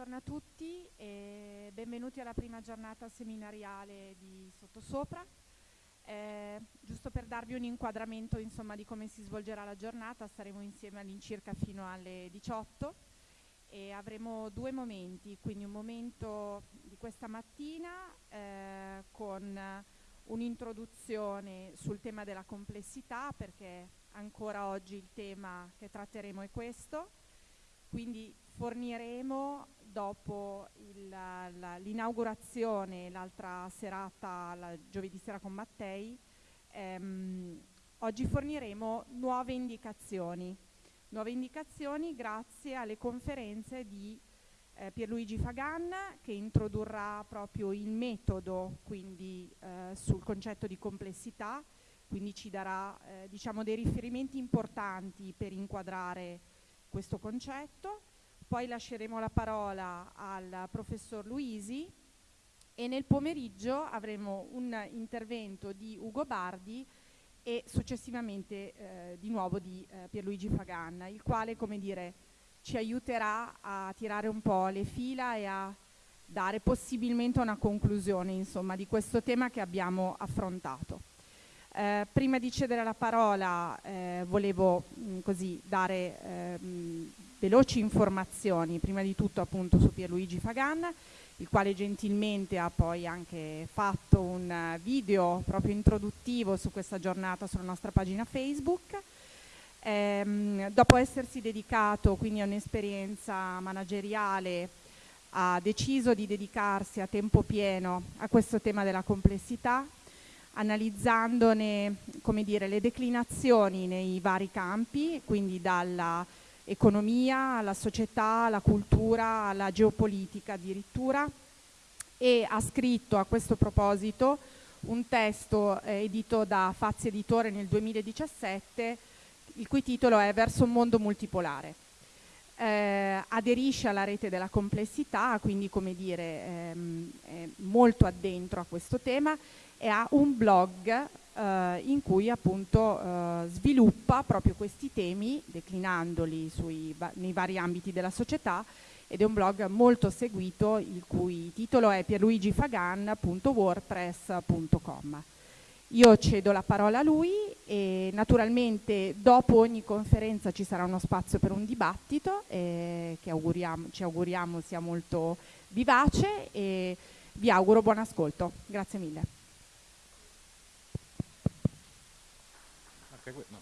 buongiorno a tutti e benvenuti alla prima giornata seminariale di Sottosopra. Eh, giusto per darvi un inquadramento insomma, di come si svolgerà la giornata, staremo insieme all'incirca fino alle 18 e avremo due momenti, quindi un momento di questa mattina eh, con un'introduzione sul tema della complessità perché ancora oggi il tema che tratteremo è questo, quindi forniremo dopo l'inaugurazione l'altra serata, la giovedì sera con Mattei, ehm, oggi forniremo nuove indicazioni, nuove indicazioni grazie alle conferenze di eh, Pierluigi Fagan che introdurrà proprio il metodo quindi eh, sul concetto di complessità, quindi ci darà eh, diciamo dei riferimenti importanti per inquadrare questo concetto poi lasceremo la parola al professor Luisi e nel pomeriggio avremo un intervento di Ugo Bardi e successivamente eh, di nuovo di eh, Pierluigi Faganna, il quale come dire, ci aiuterà a tirare un po' le fila e a dare possibilmente una conclusione insomma, di questo tema che abbiamo affrontato. Eh, prima di cedere la parola eh, volevo mh, mm, così dare ehm, veloci informazioni, prima di tutto appunto su Pierluigi Fagan, il quale gentilmente ha poi anche fatto un video proprio introduttivo su questa giornata sulla nostra pagina Facebook. Ehm, dopo essersi dedicato quindi a un'esperienza manageriale ha deciso di dedicarsi a tempo pieno a questo tema della complessità, analizzandone dire, le declinazioni nei vari campi, quindi dalla economia, alla società, alla cultura, alla geopolitica addirittura e ha scritto a questo proposito un testo eh, edito da Fazzi Editore nel 2017 il cui titolo è Verso un mondo multipolare. Eh, aderisce alla rete della complessità, quindi come dire ehm, è molto addentro a questo tema e ha un blog eh, in cui appunto eh, sviluppa proprio questi temi declinandoli sui, nei vari ambiti della società ed è un blog molto seguito il cui titolo è pierluigifagan.wordpress.com. Io cedo la parola a lui e naturalmente dopo ogni conferenza ci sarà uno spazio per un dibattito eh, che auguriamo, ci auguriamo sia molto vivace e vi auguro buon ascolto. Grazie mille. Anche no.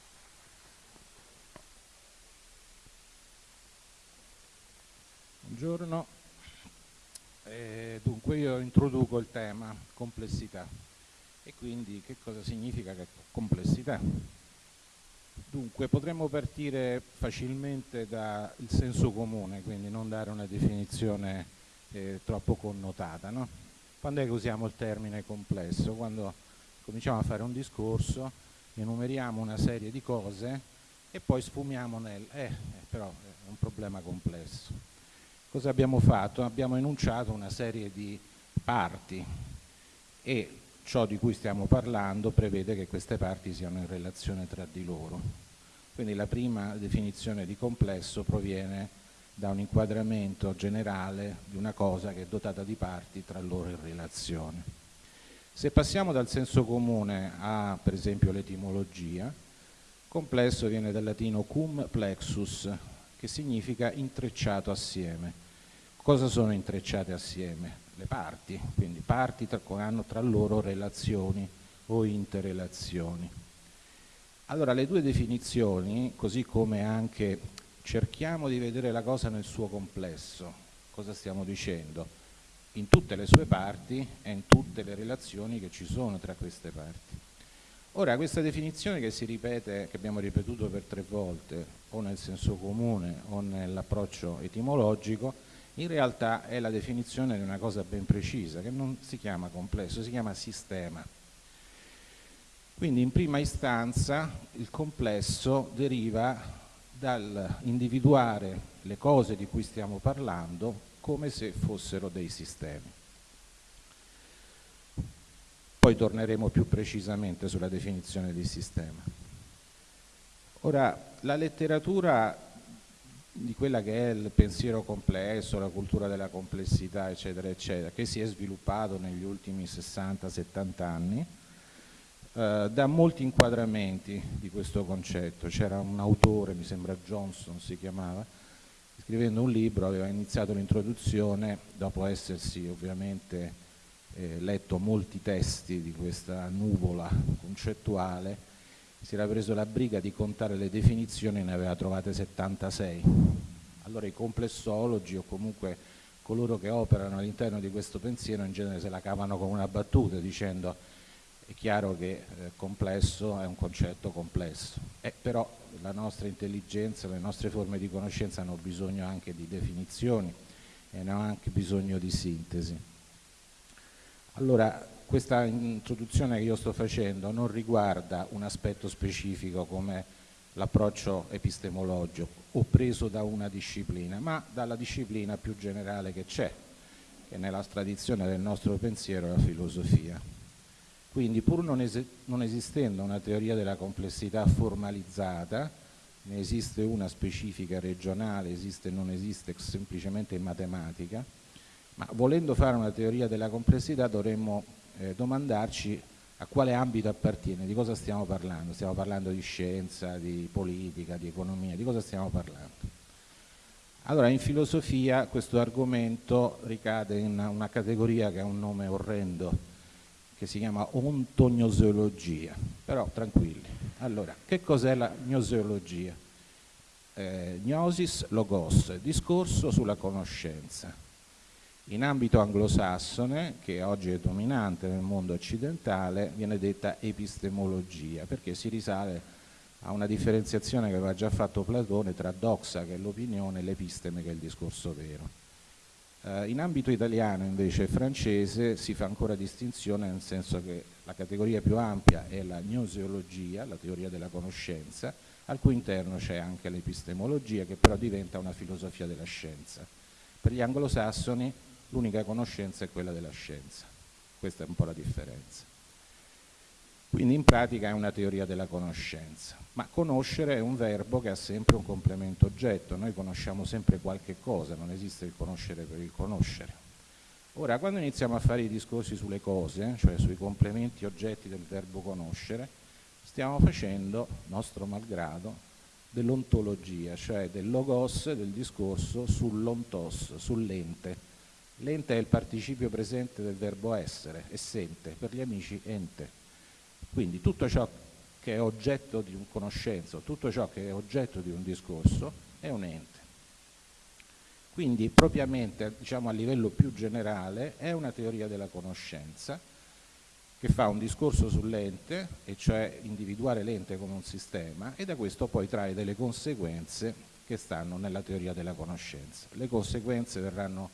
Buongiorno, eh, dunque io introduco il tema complessità e quindi che cosa significa complessità? Dunque potremmo partire facilmente dal senso comune, quindi non dare una definizione eh, troppo connotata. No? Quando è che usiamo il termine complesso? Quando cominciamo a fare un discorso enumeriamo una serie di cose e poi sfumiamo nel eh, eh, però è un problema complesso. Cosa abbiamo fatto? Abbiamo enunciato una serie di parti e ciò di cui stiamo parlando prevede che queste parti siano in relazione tra di loro. Quindi la prima definizione di complesso proviene da un inquadramento generale di una cosa che è dotata di parti tra loro in relazione. Se passiamo dal senso comune a, per esempio, l'etimologia, complesso viene dal latino cum plexus, che significa intrecciato assieme. Cosa sono intrecciate assieme? Le parti, quindi parti tra, hanno tra loro relazioni o interrelazioni. Allora, le due definizioni, così come anche cerchiamo di vedere la cosa nel suo complesso, cosa stiamo dicendo? In tutte le sue parti e in tutte le relazioni che ci sono tra queste parti. Ora, questa definizione che si ripete, che abbiamo ripetuto per tre volte, o nel senso comune o nell'approccio etimologico, in realtà è la definizione di una cosa ben precisa, che non si chiama complesso, si chiama sistema. Quindi in prima istanza il complesso deriva dall'individuare le cose di cui stiamo parlando come se fossero dei sistemi. Poi torneremo più precisamente sulla definizione di sistema. Ora, la letteratura di quella che è il pensiero complesso, la cultura della complessità, eccetera, eccetera, che si è sviluppato negli ultimi 60-70 anni, eh, da molti inquadramenti di questo concetto. C'era un autore, mi sembra Johnson si chiamava, scrivendo un libro aveva iniziato l'introduzione, dopo essersi ovviamente eh, letto molti testi di questa nuvola concettuale, si era preso la briga di contare le definizioni e ne aveva trovate 76. Allora i complessologi o comunque coloro che operano all'interno di questo pensiero in genere se la cavano con una battuta dicendo è chiaro che eh, complesso è un concetto complesso, eh, però la nostra intelligenza, le nostre forme di conoscenza hanno bisogno anche di definizioni e hanno anche bisogno di sintesi. Allora, questa introduzione che io sto facendo non riguarda un aspetto specifico come l'approccio epistemologico o preso da una disciplina, ma dalla disciplina più generale che c'è, che nella tradizione del nostro pensiero è la filosofia. Quindi pur non, es non esistendo una teoria della complessità formalizzata, ne esiste una specifica regionale, esiste non esiste semplicemente in matematica, ma volendo fare una teoria della complessità dovremmo eh, domandarci a quale ambito appartiene, di cosa stiamo parlando, stiamo parlando di scienza, di politica, di economia, di cosa stiamo parlando. Allora in filosofia questo argomento ricade in una categoria che ha un nome orrendo, che si chiama ontognoseologia, però tranquilli. Allora, che cos'è la gnoseologia? Eh, gnosis logos, discorso sulla conoscenza in ambito anglosassone, che oggi è dominante nel mondo occidentale, viene detta epistemologia, perché si risale a una differenziazione che aveva già fatto Platone tra doxa, che è l'opinione, e l'episteme, che è il discorso vero. Eh, in ambito italiano, invece, francese, si fa ancora distinzione, nel senso che la categoria più ampia è la gnoseologia, la teoria della conoscenza, al cui interno c'è anche l'epistemologia, che però diventa una filosofia della scienza. Per gli anglosassoni l'unica conoscenza è quella della scienza. Questa è un po' la differenza. Quindi in pratica è una teoria della conoscenza, ma conoscere è un verbo che ha sempre un complemento oggetto, noi conosciamo sempre qualche cosa, non esiste il conoscere per il conoscere. Ora, quando iniziamo a fare i discorsi sulle cose, cioè sui complementi oggetti del verbo conoscere, stiamo facendo, nostro malgrado, dell'ontologia, cioè del logos, del discorso sull'ontos, sull'ente, L'ente è il participio presente del verbo essere, essente, per gli amici ente. Quindi tutto ciò che è oggetto di un conoscenza, tutto ciò che è oggetto di un discorso è un ente. Quindi propriamente, diciamo a livello più generale, è una teoria della conoscenza che fa un discorso sull'ente, e cioè individuare l'ente come un sistema, e da questo poi trae delle conseguenze che stanno nella teoria della conoscenza. Le conseguenze verranno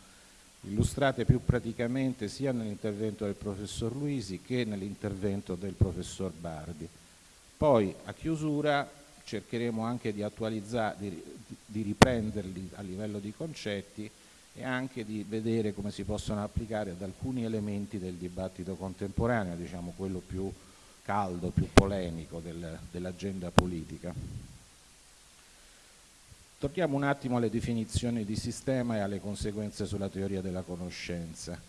illustrate più praticamente sia nell'intervento del professor Luisi che nell'intervento del professor Bardi. Poi a chiusura cercheremo anche di attualizzare, di, di riprenderli a livello di concetti e anche di vedere come si possono applicare ad alcuni elementi del dibattito contemporaneo, diciamo quello più caldo, più polemico del, dell'agenda politica. Torniamo un attimo alle definizioni di sistema e alle conseguenze sulla teoria della conoscenza.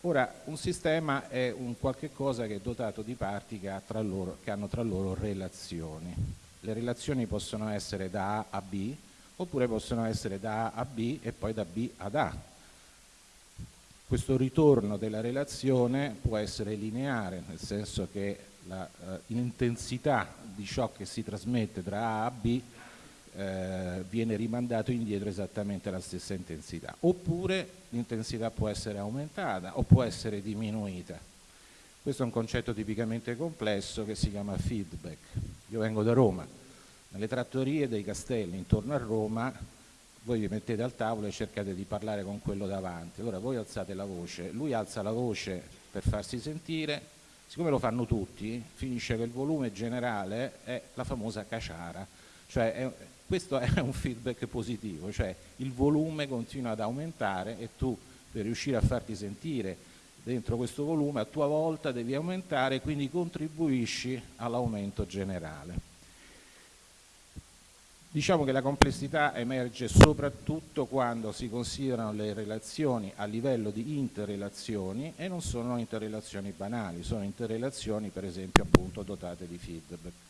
Ora, un sistema è un qualche cosa che è dotato di parti che, ha loro, che hanno tra loro relazioni. Le relazioni possono essere da A a B, oppure possono essere da A a B e poi da B ad A. Questo ritorno della relazione può essere lineare, nel senso che l'intensità uh, di ciò che si trasmette tra A a B eh, viene rimandato indietro esattamente la stessa intensità. Oppure l'intensità può essere aumentata o può essere diminuita. Questo è un concetto tipicamente complesso che si chiama feedback. Io vengo da Roma, nelle trattorie dei castelli intorno a Roma voi vi mettete al tavolo e cercate di parlare con quello davanti, allora voi alzate la voce, lui alza la voce per farsi sentire, siccome lo fanno tutti, finisce che il volume generale è la famosa caciara, cioè è, questo è un feedback positivo, cioè il volume continua ad aumentare e tu per riuscire a farti sentire dentro questo volume a tua volta devi aumentare e quindi contribuisci all'aumento generale. Diciamo che la complessità emerge soprattutto quando si considerano le relazioni a livello di interrelazioni e non sono interrelazioni banali, sono interrelazioni per esempio appunto dotate di feedback.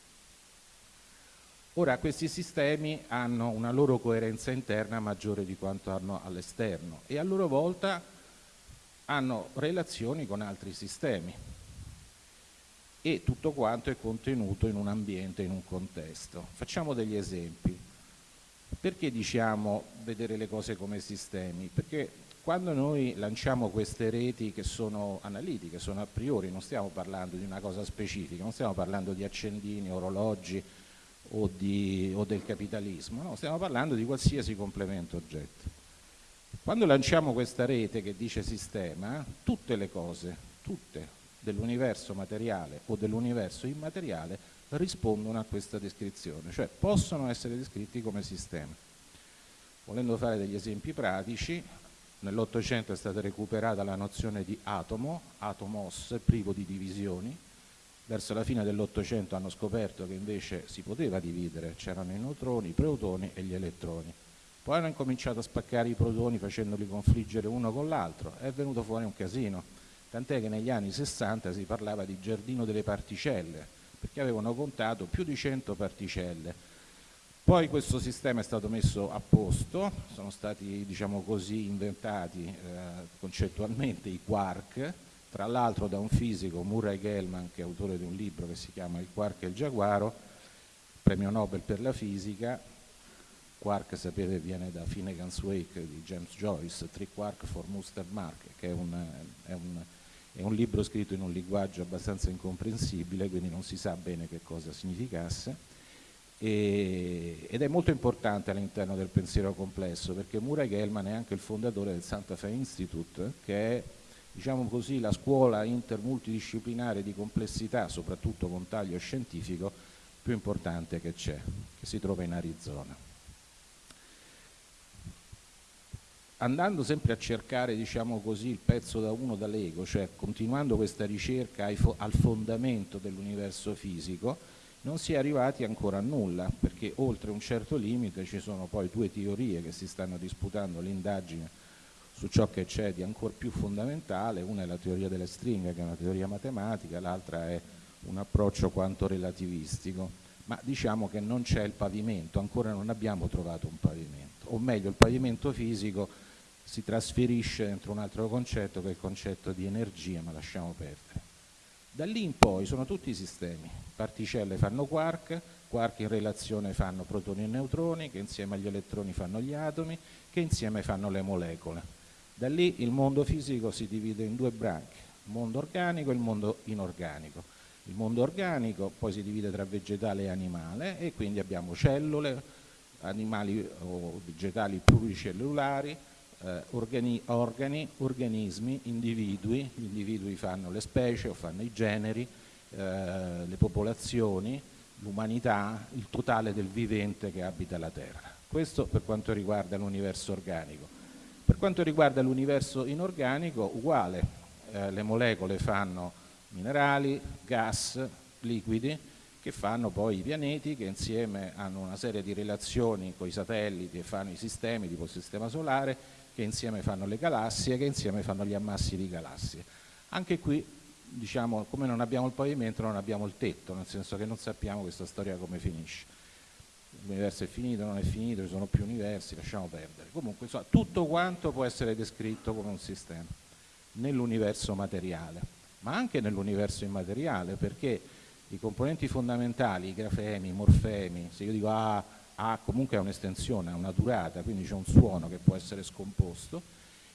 Ora questi sistemi hanno una loro coerenza interna maggiore di quanto hanno all'esterno e a loro volta hanno relazioni con altri sistemi e tutto quanto è contenuto in un ambiente, in un contesto. Facciamo degli esempi. Perché diciamo vedere le cose come sistemi? Perché quando noi lanciamo queste reti che sono analitiche, sono a priori, non stiamo parlando di una cosa specifica, non stiamo parlando di accendini, orologi o, di, o del capitalismo, no, stiamo parlando di qualsiasi complemento oggetto. Quando lanciamo questa rete che dice sistema, tutte le cose, tutte, dell'universo materiale o dell'universo immateriale rispondono a questa descrizione, cioè possono essere descritti come sistema. Volendo fare degli esempi pratici, nell'Ottocento è stata recuperata la nozione di atomo, atomos, privo di divisioni, verso la fine dell'Ottocento hanno scoperto che invece si poteva dividere, c'erano i neutroni, i protoni e gli elettroni. Poi hanno incominciato a spaccare i protoni facendoli confliggere uno con l'altro, è venuto fuori un casino tant'è che negli anni 60 si parlava di giardino delle particelle, perché avevano contato più di 100 particelle. Poi questo sistema è stato messo a posto, sono stati diciamo così, inventati eh, concettualmente i quark, tra l'altro da un fisico, Murray Gell-Mann, che è autore di un libro che si chiama Il quark e il giaguaro, premio Nobel per la fisica, quark sapete viene da Finnegan's Wake di James Joyce, Three Quark for Muster Mark, che è un, è un è un libro scritto in un linguaggio abbastanza incomprensibile, quindi non si sa bene che cosa significasse, e, ed è molto importante all'interno del pensiero complesso, perché Murray Gell-Mann è anche il fondatore del Santa Fe Institute, che è diciamo così, la scuola intermultidisciplinare di complessità, soprattutto con taglio scientifico, più importante che c'è, che si trova in Arizona. andando sempre a cercare diciamo così, il pezzo da uno dall'ego, cioè continuando questa ricerca al fondamento dell'universo fisico, non si è arrivati ancora a nulla, perché oltre un certo limite ci sono poi due teorie che si stanno disputando l'indagine su ciò che c'è di ancora più fondamentale, una è la teoria delle stringhe che è una teoria matematica, l'altra è un approccio quanto relativistico, ma diciamo che non c'è il pavimento, ancora non abbiamo trovato un pavimento, o meglio il pavimento fisico si trasferisce dentro un altro concetto che è il concetto di energia, ma lasciamo perdere. Da lì in poi sono tutti sistemi, particelle fanno quark, quark in relazione fanno protoni e neutroni, che insieme agli elettroni fanno gli atomi, che insieme fanno le molecole. Da lì il mondo fisico si divide in due branche, il mondo organico e il mondo inorganico. Il mondo organico poi si divide tra vegetale e animale e quindi abbiamo cellule, animali o vegetali pluricellulari, eh, organi, organi, organismi, individui, gli individui fanno le specie o fanno i generi, eh, le popolazioni, l'umanità, il totale del vivente che abita la Terra. Questo per quanto riguarda l'universo organico. Per quanto riguarda l'universo inorganico, uguale, eh, le molecole fanno minerali, gas, liquidi, che fanno poi i pianeti che insieme hanno una serie di relazioni con i satelliti e fanno i sistemi tipo il sistema solare che insieme fanno le galassie, che insieme fanno gli ammassi di galassie. Anche qui, diciamo, come non abbiamo il pavimento, non abbiamo il tetto, nel senso che non sappiamo questa storia come finisce. L'universo è finito, non è finito, ci sono più universi, lasciamo perdere. Comunque, insomma, tutto quanto può essere descritto come un sistema nell'universo materiale, ma anche nell'universo immateriale, perché i componenti fondamentali, i grafemi, i morfemi, se io dico ah, ha comunque un'estensione, ha una durata, quindi c'è un suono che può essere scomposto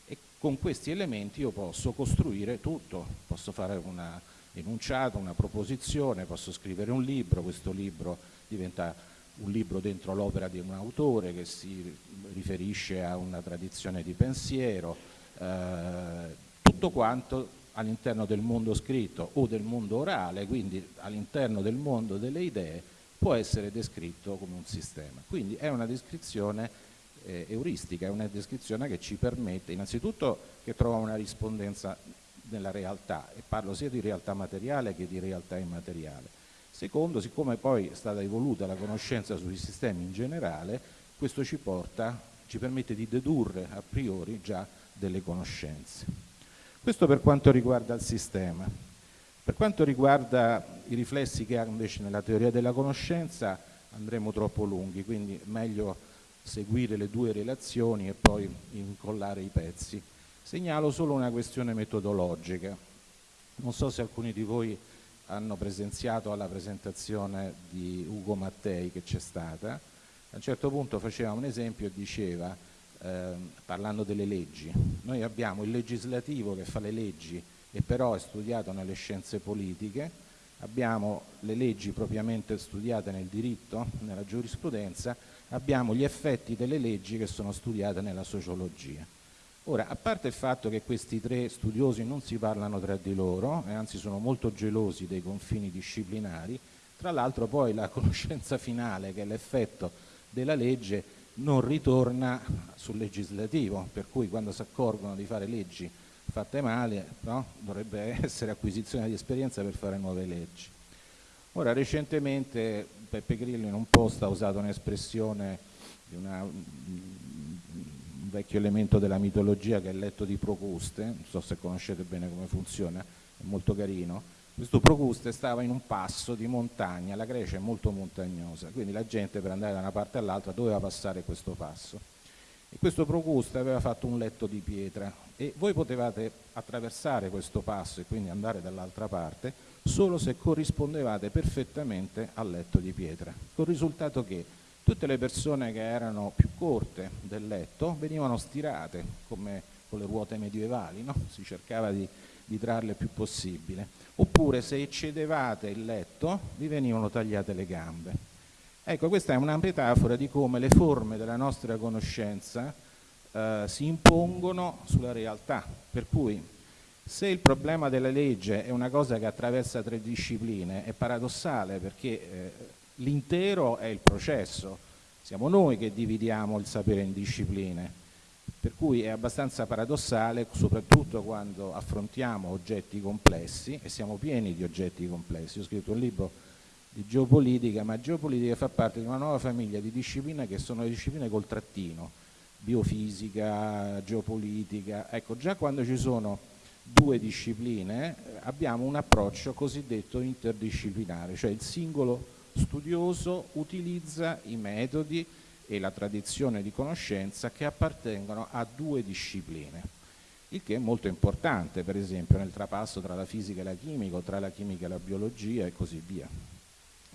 e con questi elementi io posso costruire tutto, posso fare una enunciato, una proposizione, posso scrivere un libro, questo libro diventa un libro dentro l'opera di un autore che si riferisce a una tradizione di pensiero, eh, tutto quanto all'interno del mondo scritto o del mondo orale, quindi all'interno del mondo delle idee, può essere descritto come un sistema. Quindi è una descrizione eh, euristica, è una descrizione che ci permette innanzitutto che trova una rispondenza nella realtà e parlo sia di realtà materiale che di realtà immateriale Secondo, siccome poi è stata evoluta la conoscenza sui sistemi in generale, questo ci porta, ci permette di dedurre a priori già delle conoscenze. Questo per quanto riguarda il sistema. Per quanto riguarda i riflessi che ha invece nella teoria della conoscenza andremo troppo lunghi, quindi meglio seguire le due relazioni e poi incollare i pezzi. Segnalo solo una questione metodologica. Non so se alcuni di voi hanno presenziato alla presentazione di Ugo Mattei che c'è stata, a un certo punto faceva un esempio e diceva, eh, parlando delle leggi, noi abbiamo il legislativo che fa le leggi e però è studiato nelle scienze politiche, abbiamo le leggi propriamente studiate nel diritto, nella giurisprudenza, abbiamo gli effetti delle leggi che sono studiate nella sociologia. Ora, a parte il fatto che questi tre studiosi non si parlano tra di loro, e anzi sono molto gelosi dei confini disciplinari, tra l'altro poi la conoscenza finale, che è l'effetto della legge, non ritorna sul legislativo, per cui quando si accorgono di fare leggi fatte male, no? dovrebbe essere acquisizione di esperienza per fare nuove leggi. Ora, recentemente Peppe Grillo in un post ha usato un'espressione di una vecchio elemento della mitologia che è il letto di Procuste, non so se conoscete bene come funziona, è molto carino. Questo Procuste stava in un passo di montagna, la Grecia è molto montagnosa, quindi la gente per andare da una parte all'altra doveva passare questo passo. E questo Procuste aveva fatto un letto di pietra e voi potevate attraversare questo passo e quindi andare dall'altra parte solo se corrispondevate perfettamente al letto di pietra, col risultato che tutte le persone che erano più corte del letto venivano stirate come con le ruote medievali, no? si cercava di, di trarle il più possibile, oppure se eccedevate il letto vi venivano tagliate le gambe. Ecco, questa è una metafora di come le forme della nostra conoscenza eh, si impongono sulla realtà, per cui se il problema della legge è una cosa che attraversa tre discipline, è paradossale perché eh, l'intero è il processo, siamo noi che dividiamo il sapere in discipline, per cui è abbastanza paradossale, soprattutto quando affrontiamo oggetti complessi, e siamo pieni di oggetti complessi. Ho scritto un libro di geopolitica, ma geopolitica fa parte di una nuova famiglia di discipline che sono le discipline col trattino, biofisica, geopolitica. Ecco, già quando ci sono due discipline abbiamo un approccio cosiddetto interdisciplinare, cioè il singolo studioso utilizza i metodi e la tradizione di conoscenza che appartengono a due discipline, il che è molto importante per esempio nel trapasso tra la fisica e la chimica o tra la chimica e la biologia e così via.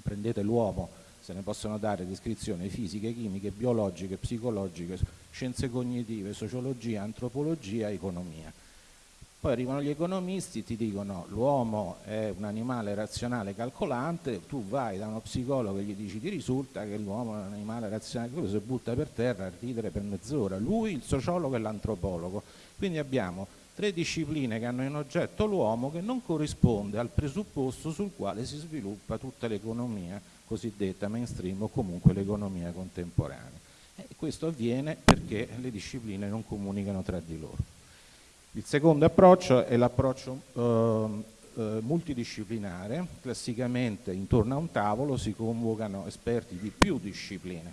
Prendete l'uomo, se ne possono dare descrizioni fisiche, chimiche, biologiche, psicologiche, scienze cognitive, sociologia, antropologia, economia poi arrivano gli economisti, ti dicono l'uomo è un animale razionale calcolante, tu vai da uno psicologo e gli dici ti risulta che l'uomo è un animale razionale calcolante, si butta per terra a ridere per mezz'ora, lui il sociologo e l'antropologo. Quindi abbiamo tre discipline che hanno in oggetto l'uomo che non corrisponde al presupposto sul quale si sviluppa tutta l'economia cosiddetta mainstream o comunque l'economia contemporanea. E questo avviene perché le discipline non comunicano tra di loro. Il secondo approccio è l'approccio eh, eh, multidisciplinare, classicamente intorno a un tavolo si convocano esperti di più discipline.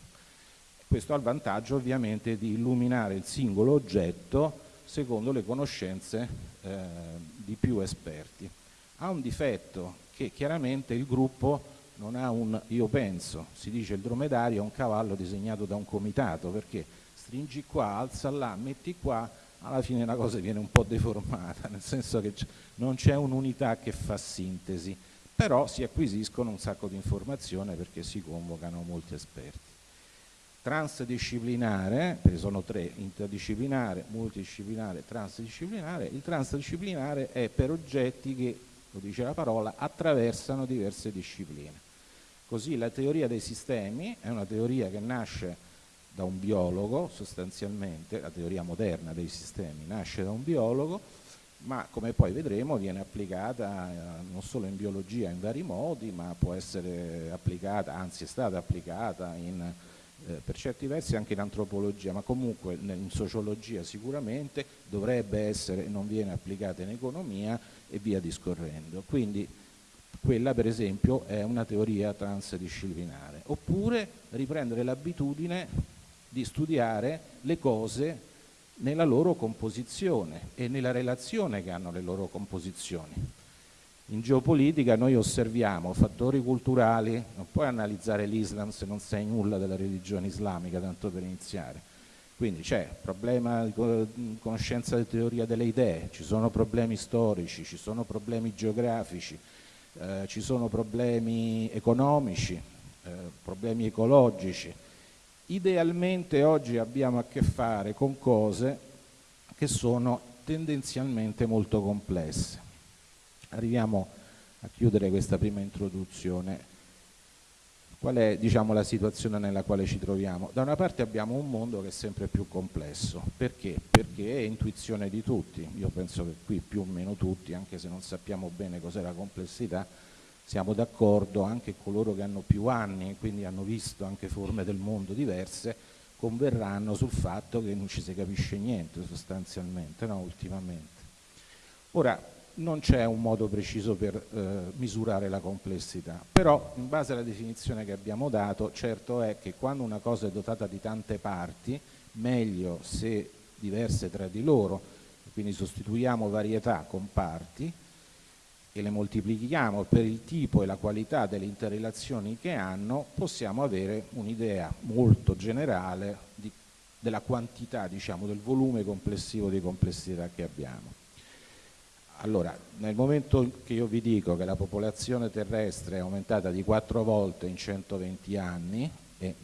Questo ha il vantaggio ovviamente di illuminare il singolo oggetto secondo le conoscenze eh, di più esperti. Ha un difetto che chiaramente il gruppo non ha un io penso, si dice il dromedario è un cavallo disegnato da un comitato perché stringi qua, alza là, metti qua, alla fine la cosa viene un po' deformata, nel senso che non c'è un'unità che fa sintesi, però si acquisiscono un sacco di informazioni perché si convocano molti esperti. Transdisciplinare, perché sono tre, interdisciplinare, multidisciplinare, transdisciplinare, il transdisciplinare è per oggetti che, lo dice la parola, attraversano diverse discipline. Così la teoria dei sistemi è una teoria che nasce da un biologo sostanzialmente, la teoria moderna dei sistemi nasce da un biologo, ma come poi vedremo viene applicata eh, non solo in biologia in vari modi, ma può essere applicata, anzi è stata applicata in, eh, per certi versi anche in antropologia, ma comunque in sociologia sicuramente dovrebbe essere, non viene applicata in economia e via discorrendo. Quindi Quella per esempio è una teoria transdisciplinare. Oppure riprendere l'abitudine di studiare le cose nella loro composizione e nella relazione che hanno le loro composizioni. In geopolitica noi osserviamo fattori culturali, non puoi analizzare l'Islam se non sai nulla della religione islamica, tanto per iniziare. Quindi c'è problema di conoscenza di teoria delle idee, ci sono problemi storici, ci sono problemi geografici, eh, ci sono problemi economici, eh, problemi ecologici. Idealmente oggi abbiamo a che fare con cose che sono tendenzialmente molto complesse arriviamo a chiudere questa prima introduzione. Qual è diciamo, la situazione nella quale ci troviamo? Da una parte abbiamo un mondo che è sempre più complesso, perché? Perché è intuizione di tutti, io penso che qui più o meno tutti, anche se non sappiamo bene cos'è la complessità, siamo d'accordo, anche coloro che hanno più anni quindi hanno visto anche forme del mondo diverse, converranno sul fatto che non ci si capisce niente sostanzialmente, no, ultimamente. Ora, non c'è un modo preciso per eh, misurare la complessità, però in base alla definizione che abbiamo dato, certo è che quando una cosa è dotata di tante parti, meglio se diverse tra di loro, quindi sostituiamo varietà con parti e le moltiplichiamo per il tipo e la qualità delle interrelazioni che hanno, possiamo avere un'idea molto generale di, della quantità, diciamo, del volume complessivo di complessità che abbiamo. Allora, nel momento che io vi dico che la popolazione terrestre è aumentata di quattro volte in 120 anni e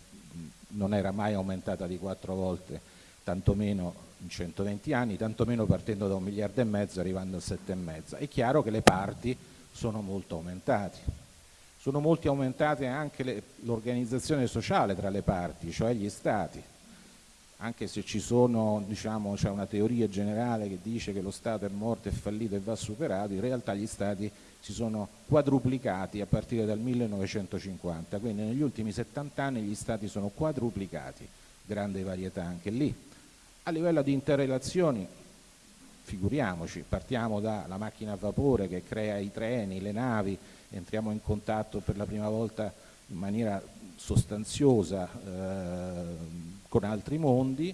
non era mai aumentata di quattro volte, tantomeno in 120 anni, tantomeno partendo da un miliardo e mezzo arrivando a sette e mezzo, è chiaro che le parti sono molto aumentate. Sono molto aumentate anche l'organizzazione sociale tra le parti, cioè gli stati anche se ci sono, diciamo, c'è una teoria generale che dice che lo Stato è morto, è fallito e va superato, in realtà gli Stati si sono quadruplicati a partire dal 1950, quindi negli ultimi 70 anni gli Stati sono quadruplicati, grande varietà anche lì. A livello di interrelazioni, figuriamoci, partiamo dalla macchina a vapore che crea i treni, le navi, entriamo in contatto per la prima volta in maniera sostanziosa eh, con altri mondi,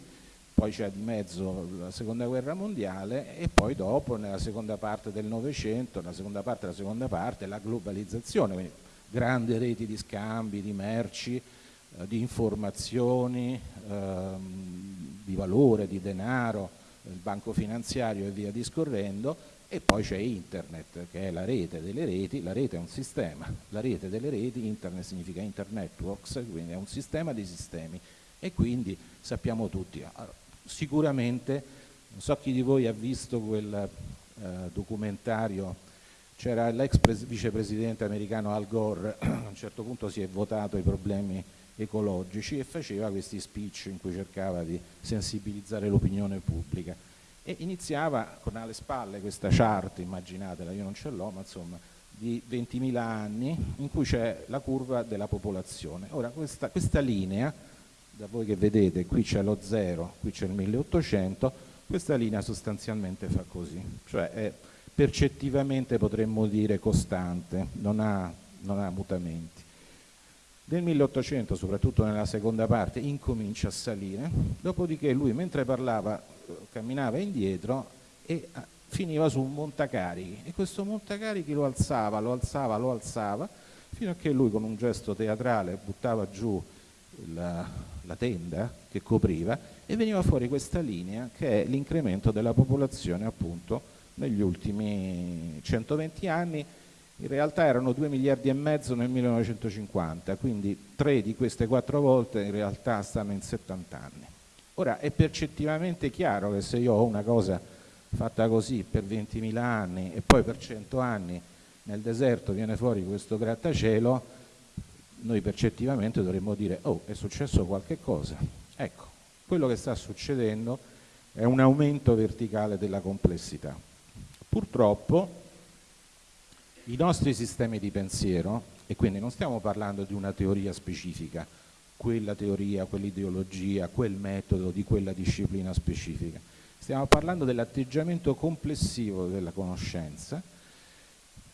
poi c'è di mezzo la seconda guerra mondiale e poi dopo nella seconda parte del Novecento, nella seconda parte della seconda parte, la globalizzazione, quindi grandi reti di scambi, di merci, eh, di informazioni, ehm, di valore, di denaro, il banco finanziario e via discorrendo, e poi c'è internet che è la rete delle reti, la rete è un sistema, la rete delle reti, internet significa internetworks, quindi è un sistema di sistemi. E quindi sappiamo tutti, ah, sicuramente, non so chi di voi ha visto quel eh, documentario, c'era l'ex vicepresidente americano Al Gore, a un certo punto si è votato i problemi ecologici e faceva questi speech in cui cercava di sensibilizzare l'opinione pubblica e iniziava con alle spalle questa chart, immaginatela, io non ce l'ho, ma insomma, di 20.000 anni in cui c'è la curva della popolazione. Ora questa, questa linea da voi che vedete qui c'è lo 0, qui c'è il 1800, questa linea sostanzialmente fa così, cioè è percettivamente potremmo dire costante, non ha, non ha mutamenti. Nel 1800, soprattutto nella seconda parte, incomincia a salire, dopodiché lui mentre parlava camminava indietro e ah, finiva su un montacarichi. E questo montacarichi lo alzava, lo alzava, lo alzava, fino a che lui con un gesto teatrale buttava giù la, la tenda che copriva e veniva fuori questa linea che è l'incremento della popolazione appunto negli ultimi 120 anni in realtà erano 2 miliardi e mezzo nel 1950 quindi tre di queste quattro volte in realtà stanno in 70 anni. Ora è percettivamente chiaro che se io ho una cosa fatta così per 20.000 anni e poi per 100 anni nel deserto viene fuori questo grattacielo noi percettivamente dovremmo dire oh è successo qualche cosa ecco quello che sta succedendo è un aumento verticale della complessità. Purtroppo i nostri sistemi di pensiero e quindi non stiamo parlando di una teoria specifica quella teoria, quell'ideologia, quel metodo di quella disciplina specifica stiamo parlando dell'atteggiamento complessivo della conoscenza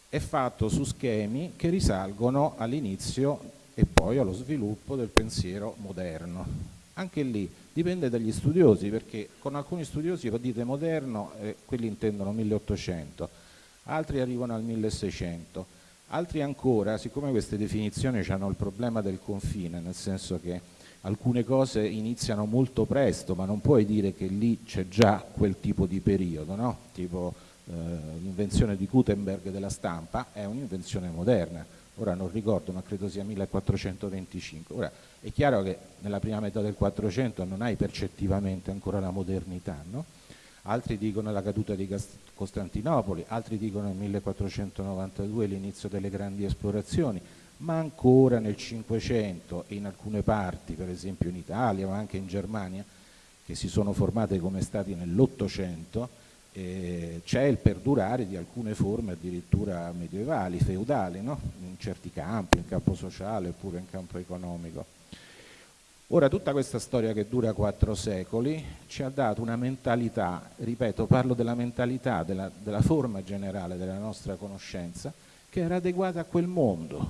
è fatto su schemi che risalgono all'inizio e poi allo sviluppo del pensiero moderno. Anche lì dipende dagli studiosi, perché con alcuni studiosi dite moderno, eh, quelli intendono 1800, altri arrivano al 1600, altri ancora, siccome queste definizioni hanno il problema del confine, nel senso che alcune cose iniziano molto presto, ma non puoi dire che lì c'è già quel tipo di periodo, no? tipo eh, l'invenzione di Gutenberg della stampa è un'invenzione moderna, ora non ricordo ma credo sia 1425, ora è chiaro che nella prima metà del 400 non hai percettivamente ancora la modernità, no? Altri dicono la caduta di Costantinopoli, altri dicono il 1492 l'inizio delle grandi esplorazioni, ma ancora nel 500 e in alcune parti, per esempio in Italia ma anche in Germania, che si sono formate come stati nell'Ottocento, eh, c'è il perdurare di alcune forme addirittura medievali, feudali, no? in certi campi, in campo sociale oppure in campo economico. Ora tutta questa storia che dura quattro secoli ci ha dato una mentalità, ripeto parlo della mentalità, della, della forma generale della nostra conoscenza, che era adeguata a quel mondo,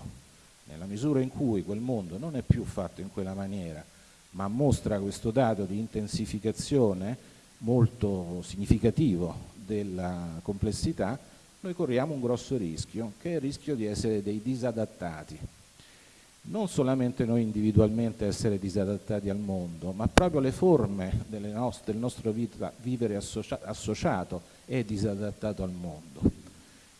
nella misura in cui quel mondo non è più fatto in quella maniera, ma mostra questo dato di intensificazione molto significativo della complessità, noi corriamo un grosso rischio, che è il rischio di essere dei disadattati. Non solamente noi individualmente essere disadattati al mondo, ma proprio le forme nostre, del nostro vita, vivere associa associato è disadattato al mondo.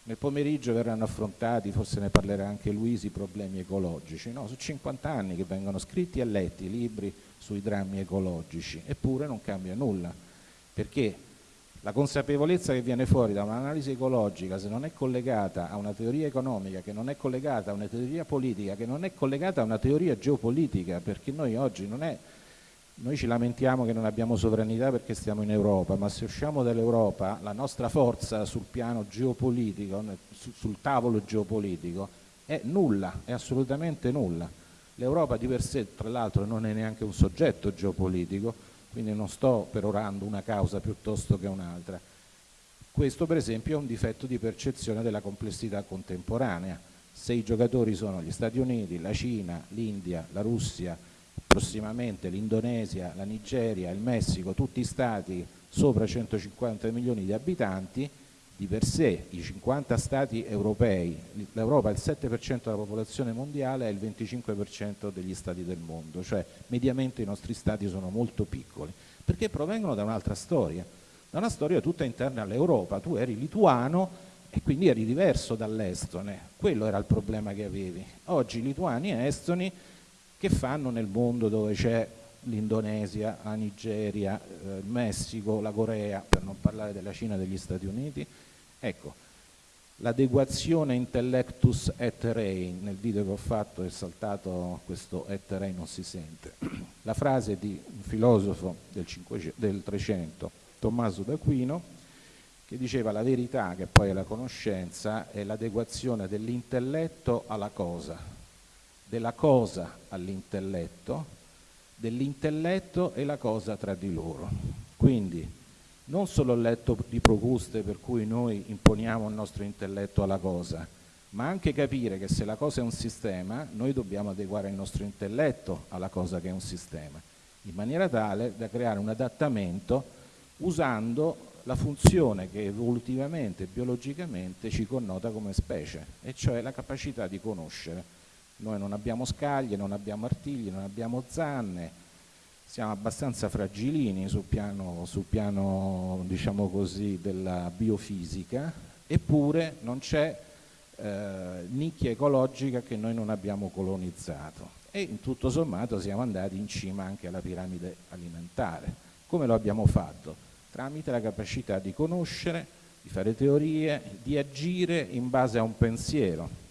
Nel pomeriggio verranno affrontati, forse ne parlerà anche Luisi, i problemi ecologici. No, sono 50 anni che vengono scritti e letti libri sui drammi ecologici, eppure non cambia nulla perché la consapevolezza che viene fuori da un'analisi ecologica, se non è collegata a una teoria economica, che non è collegata a una teoria politica, che non è collegata a una teoria geopolitica, perché noi oggi non è, noi ci lamentiamo che non abbiamo sovranità perché stiamo in Europa, ma se usciamo dall'Europa la nostra forza sul piano geopolitico, sul tavolo geopolitico, è nulla, è assolutamente nulla. L'Europa di per sé, tra l'altro, non è neanche un soggetto geopolitico, quindi non sto perorando una causa piuttosto che un'altra. Questo per esempio è un difetto di percezione della complessità contemporanea. Se i giocatori sono gli Stati Uniti, la Cina, l'India, la Russia, prossimamente l'Indonesia, la Nigeria, il Messico, tutti stati sopra 150 milioni di abitanti, di per sé i 50 stati europei, l'Europa è il 7% della popolazione mondiale e il 25% degli stati del mondo, cioè mediamente i nostri stati sono molto piccoli, perché provengono da un'altra storia, da una storia tutta interna all'Europa, tu eri lituano e quindi eri diverso dall'estone, quello era il problema che avevi. Oggi lituani e estoni che fanno nel mondo dove c'è l'Indonesia, la Nigeria, eh, il Messico, la Corea, per non parlare della Cina e degli Stati Uniti. Ecco, l'adeguazione intellectus et rei, nel video che ho fatto è saltato questo et rei non si sente. La frase di un filosofo del, 500, del 300, Tommaso d'Aquino, che diceva la verità, che poi è la conoscenza, è l'adeguazione dell'intelletto alla cosa, della cosa all'intelletto, dell'intelletto e la cosa tra di loro. Quindi non solo il letto di Procuste per cui noi imponiamo il nostro intelletto alla cosa, ma anche capire che se la cosa è un sistema, noi dobbiamo adeguare il nostro intelletto alla cosa che è un sistema, in maniera tale da creare un adattamento usando la funzione che evolutivamente, biologicamente ci connota come specie, e cioè la capacità di conoscere noi non abbiamo scaglie, non abbiamo artigli, non abbiamo zanne, siamo abbastanza fragilini sul piano, sul piano diciamo così, della biofisica, eppure non c'è eh, nicchia ecologica che noi non abbiamo colonizzato e in tutto sommato siamo andati in cima anche alla piramide alimentare. Come lo abbiamo fatto? Tramite la capacità di conoscere, di fare teorie, di agire in base a un pensiero,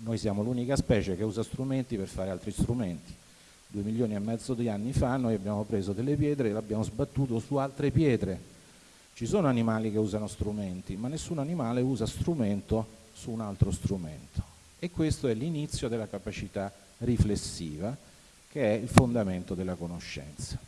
noi siamo l'unica specie che usa strumenti per fare altri strumenti. Due milioni e mezzo di anni fa noi abbiamo preso delle pietre e l'abbiamo sbattuto su altre pietre. Ci sono animali che usano strumenti, ma nessun animale usa strumento su un altro strumento. E questo è l'inizio della capacità riflessiva, che è il fondamento della conoscenza.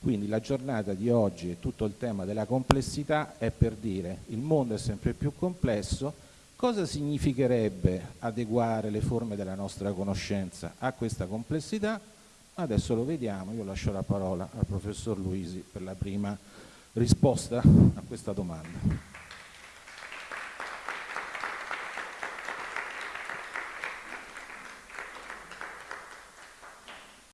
Quindi la giornata di oggi e tutto il tema della complessità è per dire il mondo è sempre più complesso, Cosa significherebbe adeguare le forme della nostra conoscenza a questa complessità? Adesso lo vediamo, io lascio la parola al professor Luisi per la prima risposta a questa domanda.